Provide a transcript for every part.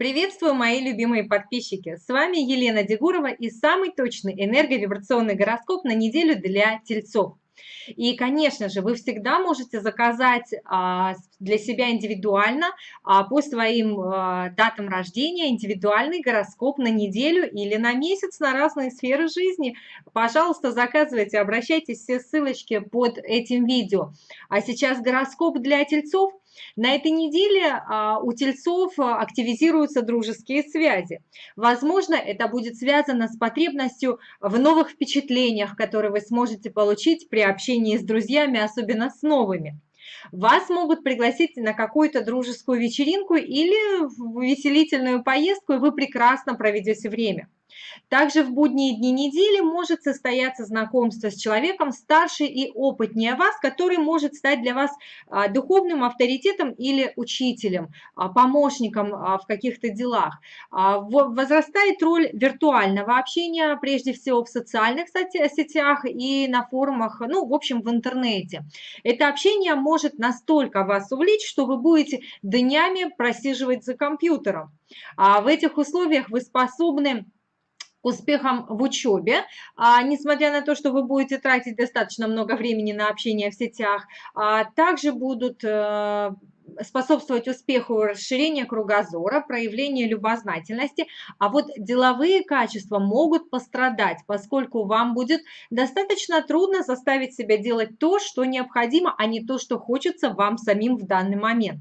Приветствую, мои любимые подписчики! С вами Елена Дегурова и самый точный энерговибрационный гороскоп на неделю для тельцов. И, конечно же, вы всегда можете заказать а, для себя индивидуально а, по своим а, датам рождения индивидуальный гороскоп на неделю или на месяц на разные сферы жизни. Пожалуйста, заказывайте, обращайтесь, все ссылочки под этим видео. А сейчас гороскоп для тельцов на этой неделе а, у тельцов а, активизируются дружеские связи. Возможно, это будет связано с потребностью в новых впечатлениях, которые вы сможете получить при общении с друзьями, особенно с новыми. Вас могут пригласить на какую-то дружескую вечеринку или в увеселительную поездку, и вы прекрасно проведете время. Также в будние дни недели может состояться знакомство с человеком старше и опытнее вас, который может стать для вас а, духовным авторитетом или учителем, а, помощником а, в каких-то делах. Возрастает роль виртуального общения, прежде всего в социальных сетях и на форумах, ну, в общем, в интернете. Это общение может настолько вас увлечь, что вы будете днями просиживать за компьютером. А в этих условиях вы способны успехам в учебе, а, несмотря на то, что вы будете тратить достаточно много времени на общение в сетях, а, также будут э, способствовать успеху расширения кругозора, проявления любознательности, а вот деловые качества могут пострадать, поскольку вам будет достаточно трудно заставить себя делать то, что необходимо, а не то, что хочется вам самим в данный момент.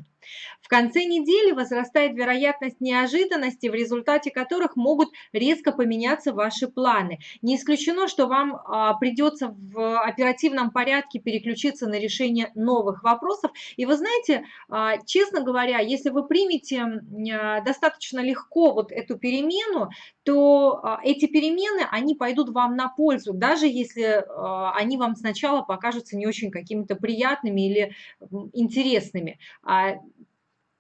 В конце недели возрастает вероятность неожиданности, в результате которых могут резко поменяться ваши планы. Не исключено, что вам а, придется в оперативном порядке переключиться на решение новых вопросов. И вы знаете, а, честно говоря, если вы примете а, достаточно легко вот эту перемену, то эти перемены, они пойдут вам на пользу, даже если они вам сначала покажутся не очень какими-то приятными или интересными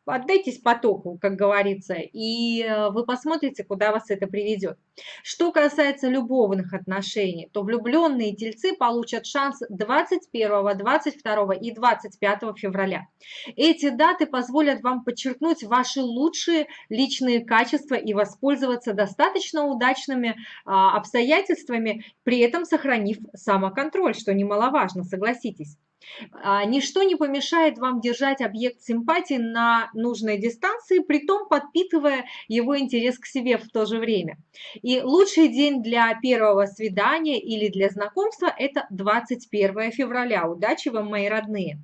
отдайтесь потоку, как говорится, и э, вы посмотрите, куда вас это приведет. Что касается любовных отношений, то влюбленные тельцы получат шанс 21, 22 и 25 февраля. Эти даты позволят вам подчеркнуть ваши лучшие личные качества и воспользоваться достаточно удачными а, обстоятельствами, при этом сохранив самоконтроль, что немаловажно, согласитесь. А, ничто не помешает вам держать объект симпатии на нужной дистанции, при том подпитывая его интерес к себе в то же время. И лучший день для первого свидания или для знакомства – это 21 февраля. Удачи вам, мои родные!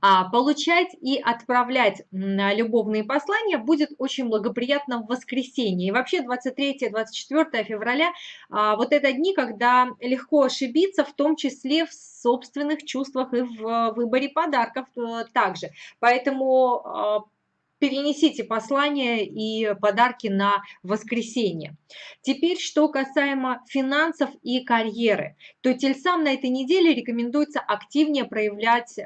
А получать и отправлять любовные послания будет очень благоприятно в воскресенье. И вообще 23-24 февраля а, вот это дни, когда легко ошибиться, в том числе в собственных чувствах и в выборе подарков э, также. Поэтому а, перенесите послание и подарки на воскресенье. Теперь, что касаемо финансов и карьеры, то тельцам на этой неделе рекомендуется активнее проявлять э,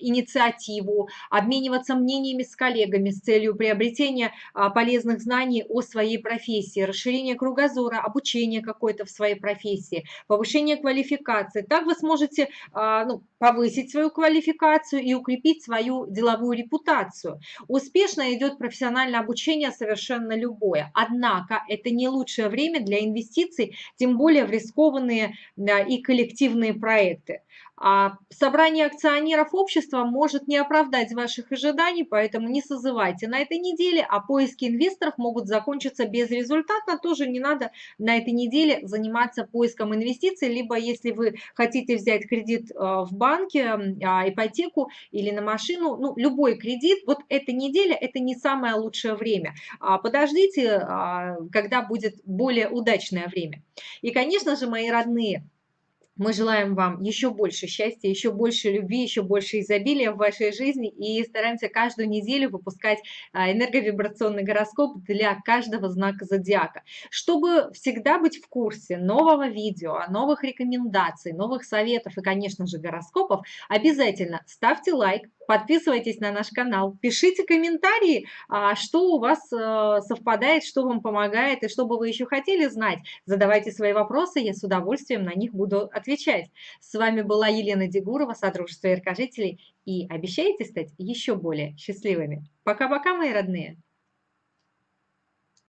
инициативу, обмениваться мнениями с коллегами с целью приобретения э, полезных знаний о своей профессии, расширения кругозора, обучения какой-то в своей профессии, повышение квалификации. Так вы сможете э, ну, повысить свою квалификацию и укрепить свою деловую репутацию. Успешно идет профессиональное обучение совершенно любое. Однако это не лучшее время для инвестиций, тем более в рискованные и коллективные проекты. А собрание акционеров общества может не оправдать ваших ожиданий, поэтому не созывайте на этой неделе, а поиски инвесторов могут закончиться безрезультатно. Тоже не надо на этой неделе заниматься поиском инвестиций, либо если вы хотите взять кредит э, в банке, а, ипотеку или на машину, ну, любой кредит, вот эта неделя – это не самое лучшее время. А подождите, когда будет более удачное время. И, конечно же, мои родные, мы желаем вам еще больше счастья, еще больше любви, еще больше изобилия в вашей жизни и стараемся каждую неделю выпускать а, энерговибрационный гороскоп для каждого знака зодиака. Чтобы всегда быть в курсе нового видео, новых рекомендаций, новых советов и, конечно же, гороскопов, обязательно ставьте лайк, Подписывайтесь на наш канал, пишите комментарии, а, что у вас э, совпадает, что вам помогает и что бы вы еще хотели знать. Задавайте свои вопросы, я с удовольствием на них буду отвечать. С вами была Елена Дегурова, Содружество яркожителей, и обещаете стать еще более счастливыми. Пока-пока, мои родные!